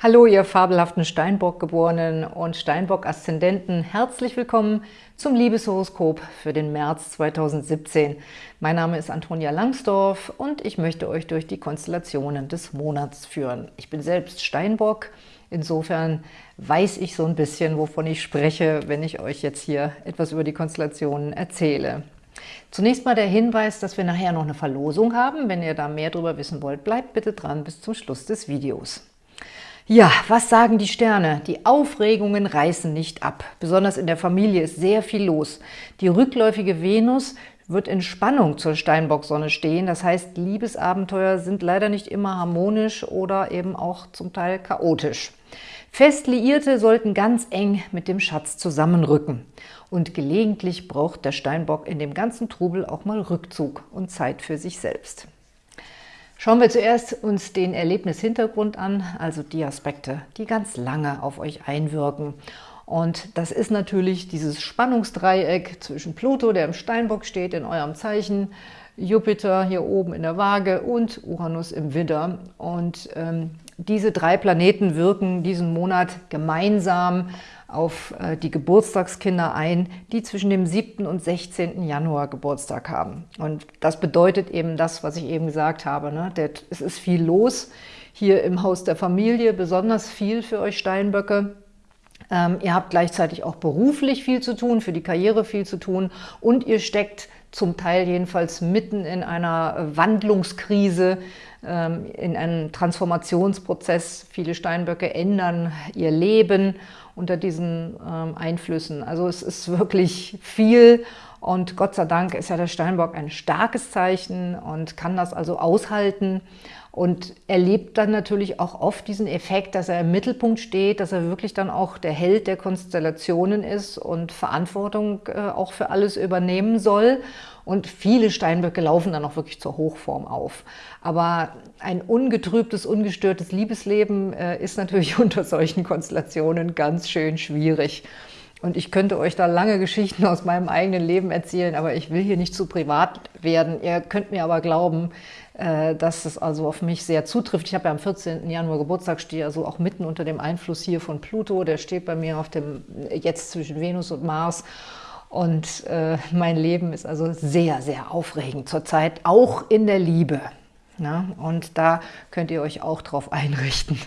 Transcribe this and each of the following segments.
Hallo, ihr fabelhaften Steinbock-Geborenen und Steinbock-Aszendenten. Herzlich willkommen zum Liebeshoroskop für den März 2017. Mein Name ist Antonia Langsdorf und ich möchte euch durch die Konstellationen des Monats führen. Ich bin selbst Steinbock, insofern weiß ich so ein bisschen, wovon ich spreche, wenn ich euch jetzt hier etwas über die Konstellationen erzähle. Zunächst mal der Hinweis, dass wir nachher noch eine Verlosung haben. Wenn ihr da mehr darüber wissen wollt, bleibt bitte dran bis zum Schluss des Videos. Ja, was sagen die Sterne? Die Aufregungen reißen nicht ab. Besonders in der Familie ist sehr viel los. Die rückläufige Venus wird in Spannung zur Steinbock-Sonne stehen. Das heißt, Liebesabenteuer sind leider nicht immer harmonisch oder eben auch zum Teil chaotisch. Fest Liierte sollten ganz eng mit dem Schatz zusammenrücken. Und gelegentlich braucht der Steinbock in dem ganzen Trubel auch mal Rückzug und Zeit für sich selbst. Schauen wir zuerst uns den Erlebnishintergrund an, also die Aspekte, die ganz lange auf euch einwirken. Und das ist natürlich dieses Spannungsdreieck zwischen Pluto, der im Steinbock steht, in eurem Zeichen, Jupiter hier oben in der Waage und Uranus im Widder. Und ähm, diese drei Planeten wirken diesen Monat gemeinsam auf äh, die Geburtstagskinder ein, die zwischen dem 7. und 16. Januar Geburtstag haben. Und das bedeutet eben das, was ich eben gesagt habe. Ne? Es ist viel los hier im Haus der Familie, besonders viel für euch Steinböcke. Ähm, ihr habt gleichzeitig auch beruflich viel zu tun, für die Karriere viel zu tun und ihr steckt zum Teil jedenfalls mitten in einer Wandlungskrise, ähm, in einem Transformationsprozess. Viele Steinböcke ändern ihr Leben unter diesen ähm, Einflüssen. Also es ist wirklich viel und Gott sei Dank ist ja der Steinbock ein starkes Zeichen und kann das also aushalten und erlebt dann natürlich auch oft diesen Effekt, dass er im Mittelpunkt steht, dass er wirklich dann auch der Held der Konstellationen ist und Verantwortung äh, auch für alles übernehmen soll. Und viele Steinböcke laufen dann auch wirklich zur Hochform auf. Aber ein ungetrübtes, ungestörtes Liebesleben äh, ist natürlich unter solchen Konstellationen ganz schön schwierig. Und ich könnte euch da lange Geschichten aus meinem eigenen Leben erzählen, aber ich will hier nicht zu privat werden. Ihr könnt mir aber glauben, dass es also auf mich sehr zutrifft. Ich habe ja am 14. Januar Geburtstag, stehe also auch mitten unter dem Einfluss hier von Pluto. Der steht bei mir auf dem jetzt zwischen Venus und Mars. Und äh, mein Leben ist also sehr, sehr aufregend zurzeit, auch in der Liebe. Ja, und da könnt ihr euch auch drauf einrichten.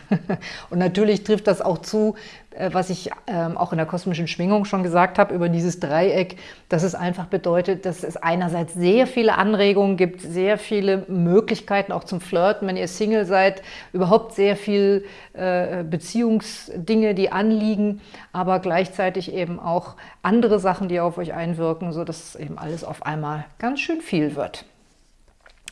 und natürlich trifft das auch zu, äh, was ich ähm, auch in der kosmischen Schwingung schon gesagt habe, über dieses Dreieck, dass es einfach bedeutet, dass es einerseits sehr viele Anregungen gibt, sehr viele Möglichkeiten auch zum Flirten, wenn ihr Single seid, überhaupt sehr viel äh, Beziehungsdinge, die anliegen, aber gleichzeitig eben auch andere Sachen, die auf euch einwirken, sodass eben alles auf einmal ganz schön viel wird.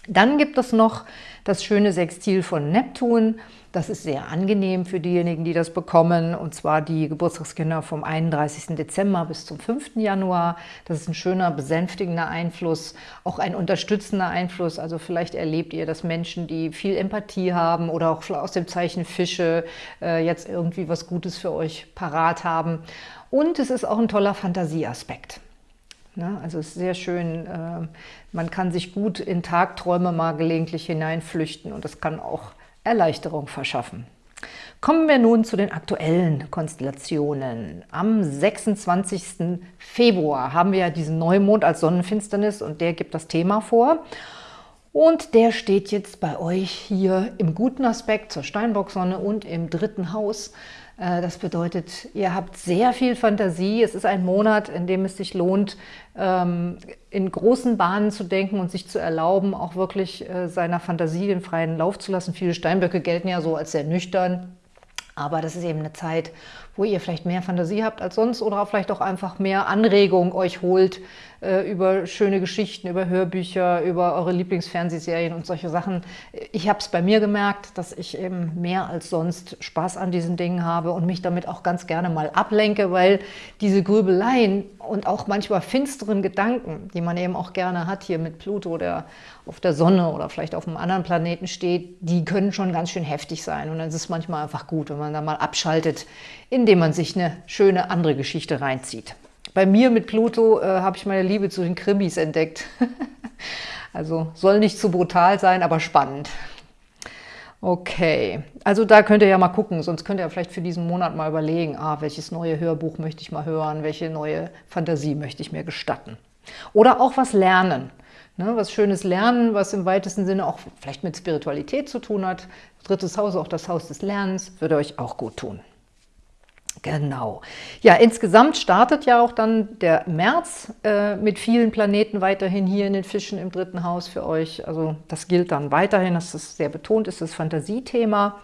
Dann gibt es noch das schöne Sextil von Neptun. Das ist sehr angenehm für diejenigen, die das bekommen, und zwar die Geburtstagskinder vom 31. Dezember bis zum 5. Januar. Das ist ein schöner, besänftigender Einfluss, auch ein unterstützender Einfluss. Also vielleicht erlebt ihr, dass Menschen, die viel Empathie haben oder auch aus dem Zeichen Fische äh, jetzt irgendwie was Gutes für euch parat haben. Und es ist auch ein toller Fantasieaspekt. Ne? Also es ist sehr schön, äh, man kann sich gut in Tagträume mal gelegentlich hineinflüchten und das kann auch Erleichterung verschaffen. Kommen wir nun zu den aktuellen Konstellationen. Am 26. Februar haben wir ja diesen Neumond als Sonnenfinsternis und der gibt das Thema vor. Und der steht jetzt bei euch hier im guten Aspekt zur Steinbock-Sonne und im dritten Haus. Äh, das bedeutet, ihr habt sehr viel Fantasie. Es ist ein Monat, in dem es sich lohnt, ähm, in großen Bahnen zu denken und sich zu erlauben, auch wirklich äh, seiner Fantasie den freien Lauf zu lassen. Viele Steinböcke gelten ja so als sehr nüchtern, aber das ist eben eine Zeit, wo ihr vielleicht mehr Fantasie habt als sonst oder vielleicht auch einfach mehr Anregung euch holt äh, über schöne Geschichten, über Hörbücher, über eure Lieblingsfernsehserien und solche Sachen. Ich habe es bei mir gemerkt, dass ich eben mehr als sonst Spaß an diesen Dingen habe und mich damit auch ganz gerne mal ablenke, weil diese Grübeleien und auch manchmal finsteren Gedanken, die man eben auch gerne hat hier mit Pluto, der auf der Sonne oder vielleicht auf einem anderen Planeten steht, die können schon ganz schön heftig sein. Und dann ist es manchmal einfach gut, wenn man da mal abschaltet, indem man sich eine schöne andere Geschichte reinzieht. Bei mir mit Pluto äh, habe ich meine Liebe zu den Krimis entdeckt. also soll nicht zu brutal sein, aber spannend. Okay, also da könnt ihr ja mal gucken, sonst könnt ihr vielleicht für diesen Monat mal überlegen, ah, welches neue Hörbuch möchte ich mal hören, welche neue Fantasie möchte ich mir gestatten. Oder auch was lernen, ne, was Schönes lernen, was im weitesten Sinne auch vielleicht mit Spiritualität zu tun hat. Drittes Haus, auch das Haus des Lernens, würde euch auch gut tun. Genau. Ja, insgesamt startet ja auch dann der März äh, mit vielen Planeten weiterhin hier in den Fischen im dritten Haus für euch. Also das gilt dann weiterhin, das ist sehr betont, ist das Fantasiethema.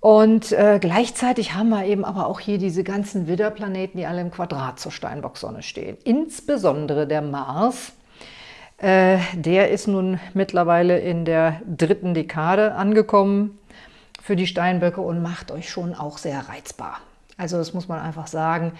Und äh, gleichzeitig haben wir eben aber auch hier diese ganzen Widderplaneten, die alle im Quadrat zur Steinbock-Sonne stehen. Insbesondere der Mars, äh, der ist nun mittlerweile in der dritten Dekade angekommen für die Steinböcke und macht euch schon auch sehr reizbar. Also das muss man einfach sagen.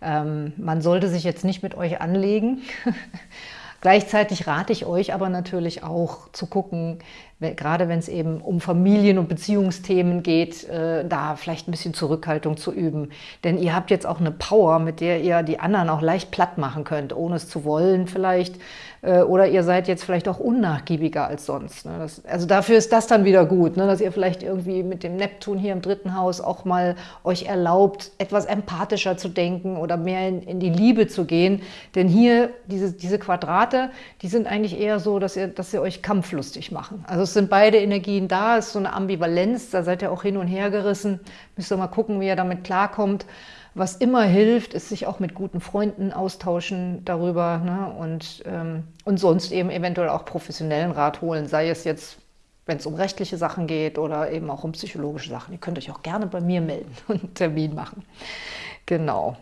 Ähm, man sollte sich jetzt nicht mit euch anlegen. Gleichzeitig rate ich euch aber natürlich auch zu gucken, gerade wenn es eben um Familien- und Beziehungsthemen geht, äh, da vielleicht ein bisschen Zurückhaltung zu üben. Denn ihr habt jetzt auch eine Power, mit der ihr die anderen auch leicht platt machen könnt, ohne es zu wollen vielleicht. Äh, oder ihr seid jetzt vielleicht auch unnachgiebiger als sonst. Ne? Das, also dafür ist das dann wieder gut, ne? dass ihr vielleicht irgendwie mit dem Neptun hier im dritten Haus auch mal euch erlaubt, etwas empathischer zu denken oder mehr in, in die Liebe zu gehen. Denn hier, diese, diese Quadrate, die sind eigentlich eher so, dass ihr, dass sie euch kampflustig machen. Also es sind beide Energien da, es ist so eine Ambivalenz, da seid ihr auch hin und her gerissen. Müsst ihr mal gucken, wie ihr damit klarkommt. Was immer hilft, ist sich auch mit guten Freunden austauschen darüber ne? und, ähm, und sonst eben eventuell auch professionellen Rat holen, sei es jetzt, wenn es um rechtliche Sachen geht oder eben auch um psychologische Sachen. Ihr könnt euch auch gerne bei mir melden und einen Termin machen. Genau.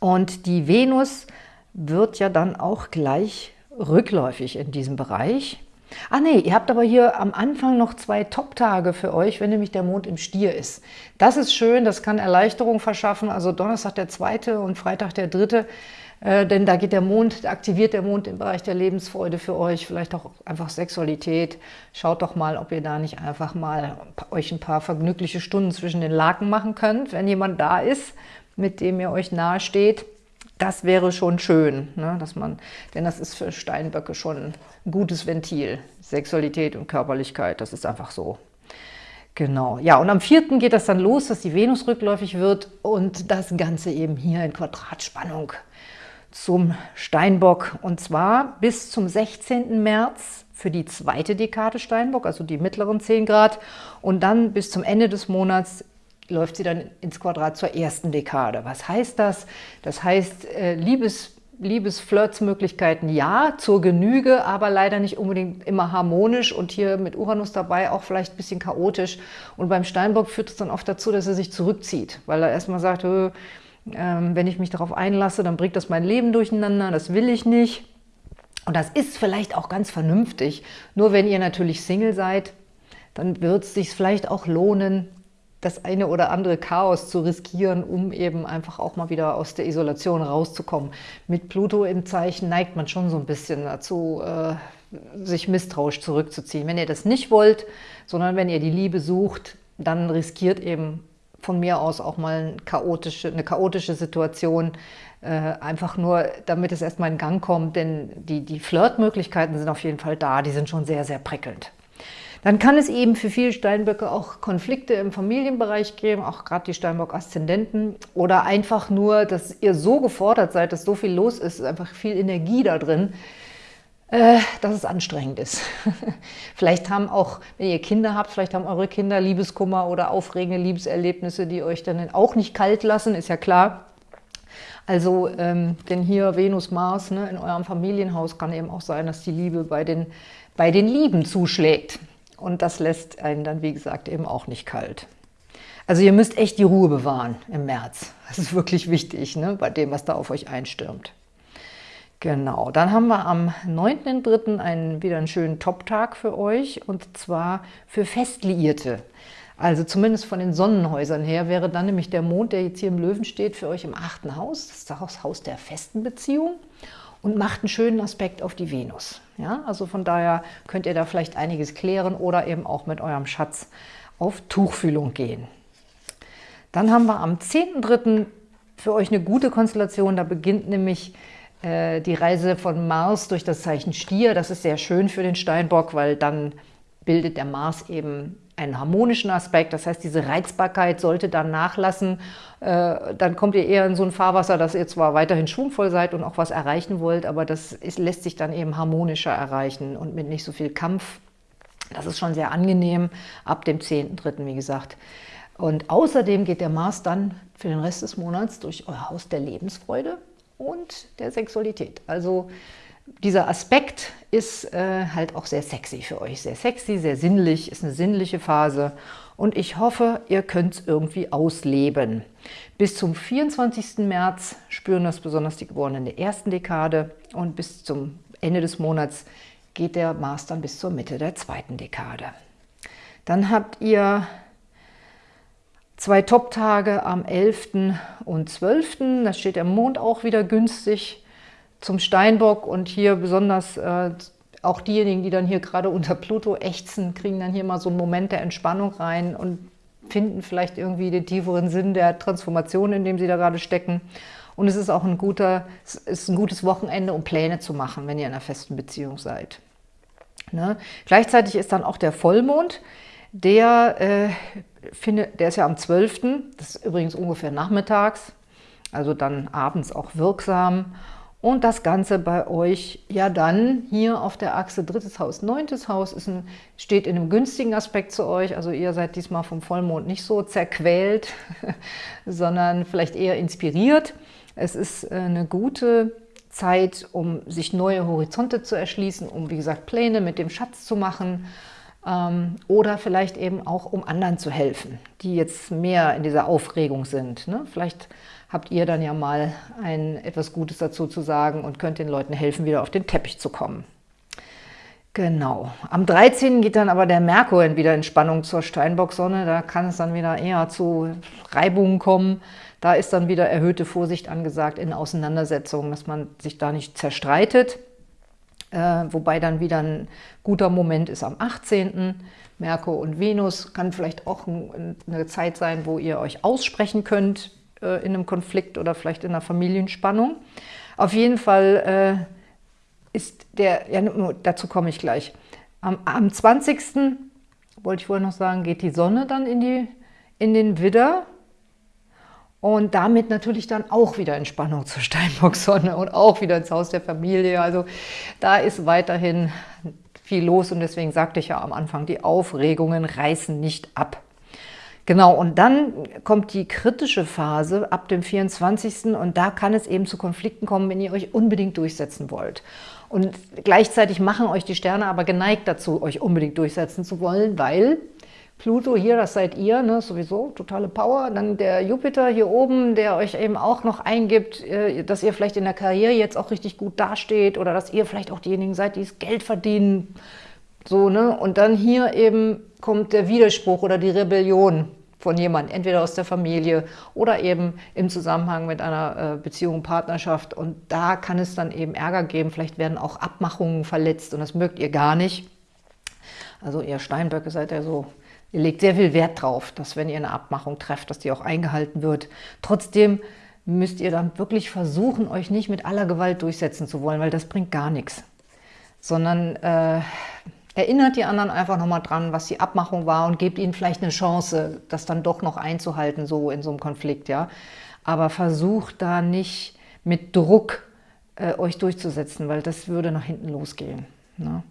Und die Venus wird ja dann auch gleich rückläufig in diesem Bereich. Ah nee, ihr habt aber hier am Anfang noch zwei Top-Tage für euch, wenn nämlich der Mond im Stier ist. Das ist schön, das kann Erleichterung verschaffen, also Donnerstag der zweite und Freitag der dritte, äh, denn da geht der Mond, aktiviert der Mond im Bereich der Lebensfreude für euch, vielleicht auch einfach Sexualität. Schaut doch mal, ob ihr da nicht einfach mal euch ein paar vergnügliche Stunden zwischen den Laken machen könnt, wenn jemand da ist, mit dem ihr euch nahe steht. Das wäre schon schön, ne, dass man, denn das ist für Steinböcke schon ein gutes Ventil. Sexualität und Körperlichkeit, das ist einfach so. Genau, ja, und am 4. geht das dann los, dass die Venus rückläufig wird und das Ganze eben hier in Quadratspannung zum Steinbock. Und zwar bis zum 16. März für die zweite Dekade Steinbock, also die mittleren 10 Grad. Und dann bis zum Ende des Monats läuft sie dann ins Quadrat zur ersten Dekade. Was heißt das? Das heißt, äh, Liebes, Liebesflirtsmöglichkeiten ja, zur Genüge, aber leider nicht unbedingt immer harmonisch und hier mit Uranus dabei auch vielleicht ein bisschen chaotisch. Und beim Steinbock führt es dann oft dazu, dass er sich zurückzieht, weil er erstmal sagt, äh, wenn ich mich darauf einlasse, dann bringt das mein Leben durcheinander, das will ich nicht. Und das ist vielleicht auch ganz vernünftig. Nur wenn ihr natürlich Single seid, dann wird es sich vielleicht auch lohnen, das eine oder andere Chaos zu riskieren, um eben einfach auch mal wieder aus der Isolation rauszukommen. Mit Pluto im Zeichen neigt man schon so ein bisschen dazu, äh, sich misstrauisch zurückzuziehen. Wenn ihr das nicht wollt, sondern wenn ihr die Liebe sucht, dann riskiert eben von mir aus auch mal eine chaotische, eine chaotische Situation, äh, einfach nur, damit es erstmal in Gang kommt, denn die, die Flirtmöglichkeiten sind auf jeden Fall da, die sind schon sehr, sehr prickelnd. Dann kann es eben für viele Steinböcke auch Konflikte im Familienbereich geben, auch gerade die Steinbock-Aszendenten. Oder einfach nur, dass ihr so gefordert seid, dass so viel los ist, einfach viel Energie da drin, äh, dass es anstrengend ist. vielleicht haben auch, wenn ihr Kinder habt, vielleicht haben eure Kinder Liebeskummer oder aufregende Liebeserlebnisse, die euch dann auch nicht kalt lassen, ist ja klar. Also, ähm, denn hier Venus, Mars ne, in eurem Familienhaus kann eben auch sein, dass die Liebe bei den, bei den Lieben zuschlägt. Und das lässt einen dann, wie gesagt, eben auch nicht kalt. Also ihr müsst echt die Ruhe bewahren im März. Das ist wirklich wichtig, ne, bei dem, was da auf euch einstürmt. Genau, dann haben wir am 9.3. einen, wieder einen schönen Top-Tag für euch und zwar für Festliierte. Also zumindest von den Sonnenhäusern her wäre dann nämlich der Mond, der jetzt hier im Löwen steht, für euch im achten Haus. Das ist das Haus der festen Beziehung und macht einen schönen Aspekt auf die Venus. Ja, also von daher könnt ihr da vielleicht einiges klären oder eben auch mit eurem Schatz auf Tuchfühlung gehen. Dann haben wir am 10.3. für euch eine gute Konstellation. Da beginnt nämlich äh, die Reise von Mars durch das Zeichen Stier. Das ist sehr schön für den Steinbock, weil dann bildet der Mars eben einen harmonischen Aspekt, das heißt, diese Reizbarkeit sollte dann nachlassen, äh, dann kommt ihr eher in so ein Fahrwasser, dass ihr zwar weiterhin schwungvoll seid und auch was erreichen wollt, aber das ist, lässt sich dann eben harmonischer erreichen und mit nicht so viel Kampf. Das ist schon sehr angenehm, ab dem 10.3., wie gesagt. Und außerdem geht der Mars dann für den Rest des Monats durch euer Haus der Lebensfreude und der Sexualität. Also dieser Aspekt ist äh, halt auch sehr sexy für euch. Sehr sexy, sehr sinnlich, ist eine sinnliche Phase. Und ich hoffe, ihr könnt es irgendwie ausleben. Bis zum 24. März spüren das besonders die Geborenen der ersten Dekade. Und bis zum Ende des Monats geht der Mars dann bis zur Mitte der zweiten Dekade. Dann habt ihr zwei Top-Tage am 11. und 12. Da steht der Mond auch wieder günstig zum Steinbock und hier besonders äh, auch diejenigen, die dann hier gerade unter Pluto ächzen, kriegen dann hier mal so einen Moment der Entspannung rein und finden vielleicht irgendwie den tieferen Sinn der Transformation, in dem sie da gerade stecken. Und es ist auch ein, guter, es ist ein gutes Wochenende, um Pläne zu machen, wenn ihr in einer festen Beziehung seid. Ne? Gleichzeitig ist dann auch der Vollmond, der, äh, findet, der ist ja am 12., das ist übrigens ungefähr nachmittags, also dann abends auch wirksam und das Ganze bei euch ja dann hier auf der Achse drittes Haus, neuntes Haus ist ein, steht in einem günstigen Aspekt zu euch. Also ihr seid diesmal vom Vollmond nicht so zerquält, sondern vielleicht eher inspiriert. Es ist äh, eine gute Zeit, um sich neue Horizonte zu erschließen, um wie gesagt Pläne mit dem Schatz zu machen ähm, oder vielleicht eben auch um anderen zu helfen, die jetzt mehr in dieser Aufregung sind. Ne? Vielleicht habt ihr dann ja mal ein, etwas Gutes dazu zu sagen und könnt den Leuten helfen, wieder auf den Teppich zu kommen. Genau. Am 13. geht dann aber der Merkur wieder in Spannung zur Steinbock-Sonne. Da kann es dann wieder eher zu Reibungen kommen. Da ist dann wieder erhöhte Vorsicht angesagt in Auseinandersetzungen, dass man sich da nicht zerstreitet. Äh, wobei dann wieder ein guter Moment ist am 18. Merkur und Venus kann vielleicht auch eine Zeit sein, wo ihr euch aussprechen könnt, äh, in einem Konflikt oder vielleicht in einer Familienspannung. Auf jeden Fall äh, ist der, ja, dazu komme ich gleich, am, am 20. wollte ich vorher noch sagen, geht die Sonne dann in, die, in den Widder und damit natürlich dann auch wieder in Spannung zur Steinbock-Sonne und auch wieder ins Haus der Familie. Also da ist weiterhin viel los und deswegen sagte ich ja am Anfang, die Aufregungen reißen nicht ab. Genau, und dann kommt die kritische Phase ab dem 24. und da kann es eben zu Konflikten kommen, wenn ihr euch unbedingt durchsetzen wollt. Und gleichzeitig machen euch die Sterne aber geneigt dazu, euch unbedingt durchsetzen zu wollen, weil Pluto hier, das seid ihr, ne, sowieso, totale Power. Dann der Jupiter hier oben, der euch eben auch noch eingibt, äh, dass ihr vielleicht in der Karriere jetzt auch richtig gut dasteht oder dass ihr vielleicht auch diejenigen seid, die das Geld verdienen. So, ne? Und dann hier eben kommt der Widerspruch oder die Rebellion von jemandem, entweder aus der Familie oder eben im Zusammenhang mit einer äh, Beziehung, Partnerschaft. Und da kann es dann eben Ärger geben. Vielleicht werden auch Abmachungen verletzt und das mögt ihr gar nicht. Also ihr Steinböcke seid ja so, ihr legt sehr viel Wert drauf, dass wenn ihr eine Abmachung trefft, dass die auch eingehalten wird. Trotzdem müsst ihr dann wirklich versuchen, euch nicht mit aller Gewalt durchsetzen zu wollen, weil das bringt gar nichts. Sondern äh, Erinnert die anderen einfach nochmal dran, was die Abmachung war und gebt ihnen vielleicht eine Chance, das dann doch noch einzuhalten, so in so einem Konflikt. ja. Aber versucht da nicht mit Druck äh, euch durchzusetzen, weil das würde nach hinten losgehen. Ne?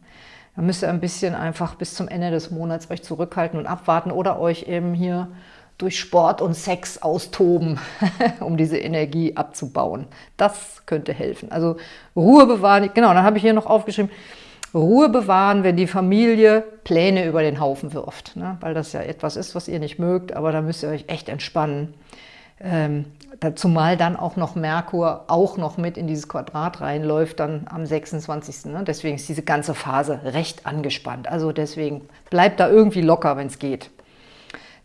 Da müsst ihr ein bisschen einfach bis zum Ende des Monats euch zurückhalten und abwarten oder euch eben hier durch Sport und Sex austoben, um diese Energie abzubauen. Das könnte helfen. Also Ruhe bewahren. Genau, dann habe ich hier noch aufgeschrieben, Ruhe bewahren, wenn die Familie Pläne über den Haufen wirft. Ne? Weil das ja etwas ist, was ihr nicht mögt, aber da müsst ihr euch echt entspannen. Ähm, zumal dann auch noch Merkur auch noch mit in dieses Quadrat reinläuft, dann am 26. Ne? Deswegen ist diese ganze Phase recht angespannt. Also deswegen bleibt da irgendwie locker, wenn es geht.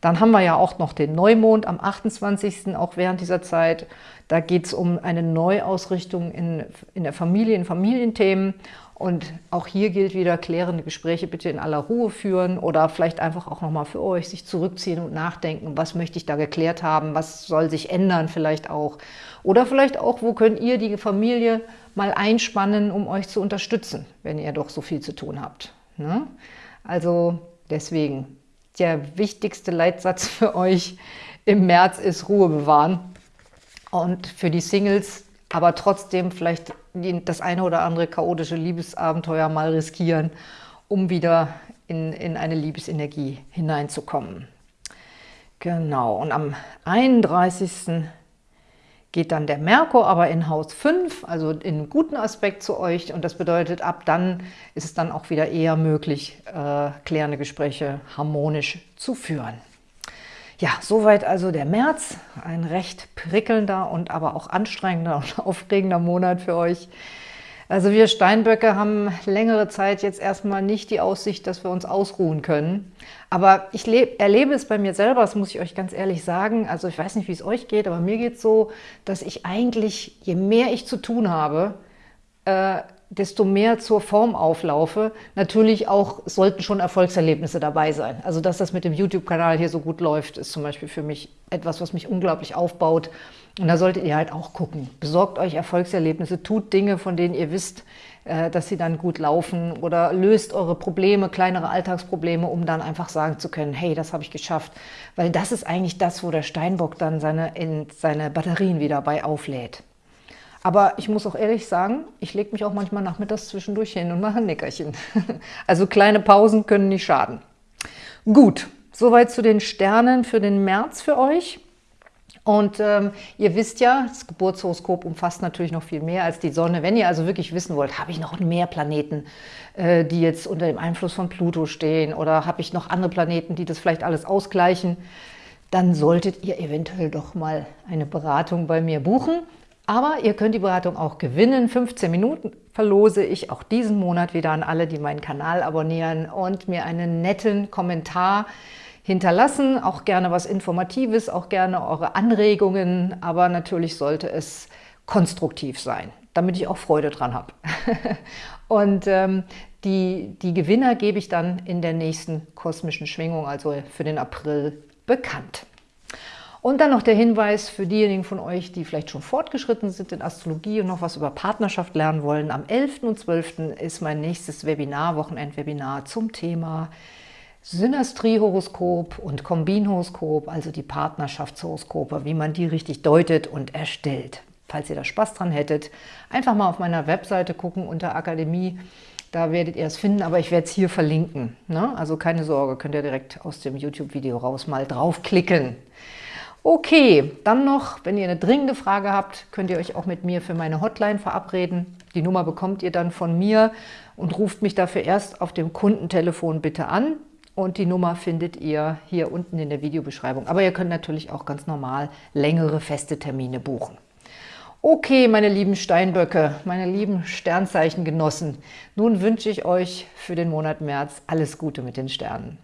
Dann haben wir ja auch noch den Neumond am 28. auch während dieser Zeit. Da geht es um eine Neuausrichtung in, in der Familie, in Familienthemen. Und auch hier gilt wieder, klärende Gespräche bitte in aller Ruhe führen oder vielleicht einfach auch nochmal für euch sich zurückziehen und nachdenken, was möchte ich da geklärt haben, was soll sich ändern vielleicht auch. Oder vielleicht auch, wo könnt ihr die Familie mal einspannen, um euch zu unterstützen, wenn ihr doch so viel zu tun habt. Ne? Also deswegen, der wichtigste Leitsatz für euch im März ist Ruhe bewahren. Und für die Singles aber trotzdem vielleicht das eine oder andere chaotische Liebesabenteuer mal riskieren, um wieder in, in eine Liebesenergie hineinzukommen. Genau, und am 31 geht dann der Merkur aber in Haus 5, also in guten Aspekt zu euch. Und das bedeutet, ab dann ist es dann auch wieder eher möglich, äh, klärende Gespräche harmonisch zu führen. Ja, soweit also der März, ein recht prickelnder und aber auch anstrengender und aufregender Monat für euch. Also wir Steinböcke haben längere Zeit jetzt erstmal nicht die Aussicht, dass wir uns ausruhen können. Aber ich erlebe es bei mir selber, das muss ich euch ganz ehrlich sagen. Also ich weiß nicht, wie es euch geht, aber mir geht es so, dass ich eigentlich, je mehr ich zu tun habe, äh, desto mehr zur Form auflaufe. Natürlich auch sollten schon Erfolgserlebnisse dabei sein. Also dass das mit dem YouTube-Kanal hier so gut läuft, ist zum Beispiel für mich etwas, was mich unglaublich aufbaut und da solltet ihr halt auch gucken. Besorgt euch Erfolgserlebnisse, tut Dinge, von denen ihr wisst, äh, dass sie dann gut laufen oder löst eure Probleme, kleinere Alltagsprobleme, um dann einfach sagen zu können, hey, das habe ich geschafft. Weil das ist eigentlich das, wo der Steinbock dann seine, in seine Batterien wieder bei auflädt. Aber ich muss auch ehrlich sagen, ich lege mich auch manchmal nachmittags zwischendurch hin und mache ein Nickerchen. Also kleine Pausen können nicht schaden. Gut, soweit zu den Sternen für den März für euch. Und ähm, ihr wisst ja, das Geburtshoroskop umfasst natürlich noch viel mehr als die Sonne. Wenn ihr also wirklich wissen wollt, habe ich noch mehr Planeten, äh, die jetzt unter dem Einfluss von Pluto stehen oder habe ich noch andere Planeten, die das vielleicht alles ausgleichen, dann solltet ihr eventuell doch mal eine Beratung bei mir buchen. Aber ihr könnt die Beratung auch gewinnen. 15 Minuten verlose ich auch diesen Monat wieder an alle, die meinen Kanal abonnieren und mir einen netten Kommentar hinterlassen, auch gerne was Informatives, auch gerne eure Anregungen, aber natürlich sollte es konstruktiv sein, damit ich auch Freude dran habe. Und ähm, die, die Gewinner gebe ich dann in der nächsten kosmischen Schwingung, also für den April, bekannt. Und dann noch der Hinweis für diejenigen von euch, die vielleicht schon fortgeschritten sind in Astrologie und noch was über Partnerschaft lernen wollen. Am 11. und 12. ist mein nächstes Webinar, Wochenendwebinar zum Thema Synastriehoroskop und Kombinhoroskop, also die Partnerschaftshoroskope, wie man die richtig deutet und erstellt. Falls ihr da Spaß dran hättet, einfach mal auf meiner Webseite gucken unter Akademie, da werdet ihr es finden, aber ich werde es hier verlinken. Ne? Also keine Sorge, könnt ihr direkt aus dem YouTube-Video raus mal draufklicken. Okay, dann noch, wenn ihr eine dringende Frage habt, könnt ihr euch auch mit mir für meine Hotline verabreden. Die Nummer bekommt ihr dann von mir und ruft mich dafür erst auf dem Kundentelefon bitte an und die Nummer findet ihr hier unten in der Videobeschreibung. Aber ihr könnt natürlich auch ganz normal längere feste Termine buchen. Okay, meine lieben Steinböcke, meine lieben Sternzeichengenossen, nun wünsche ich euch für den Monat März alles Gute mit den Sternen.